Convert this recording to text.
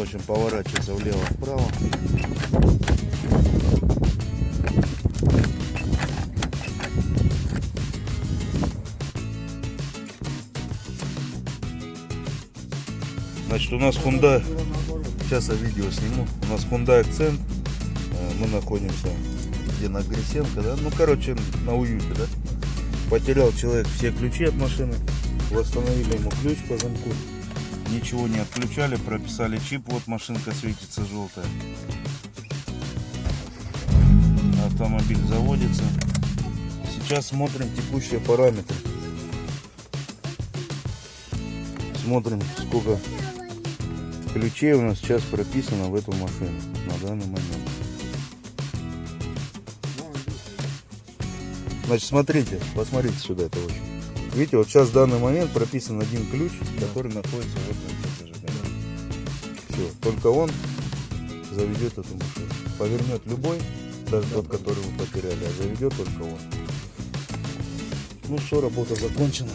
общем, поворачивается влево-вправо. Значит, у нас Hyundai, сейчас я видео сниму, у нас Hyundai Accent, Э, мы находимся где на Грисенко, да, ну, короче, на уюте, да. Потерял человек все ключи от машины, восстановили ему ключ по замку, ничего не отключали, прописали чип, вот машинка светится желтая. Автомобиль заводится. Сейчас смотрим текущие параметры. Смотрим, сколько ключей у нас сейчас прописано в эту машину на данный момент. Значит, смотрите, посмотрите сюда это очень. Видите, вот сейчас в данный момент прописан один ключ, который находится вот на этом зажигании. Все, только он заведет эту машину. Повернет любой, даже тот, который вы потеряли, а заведет только он. Ну все, работа закончена.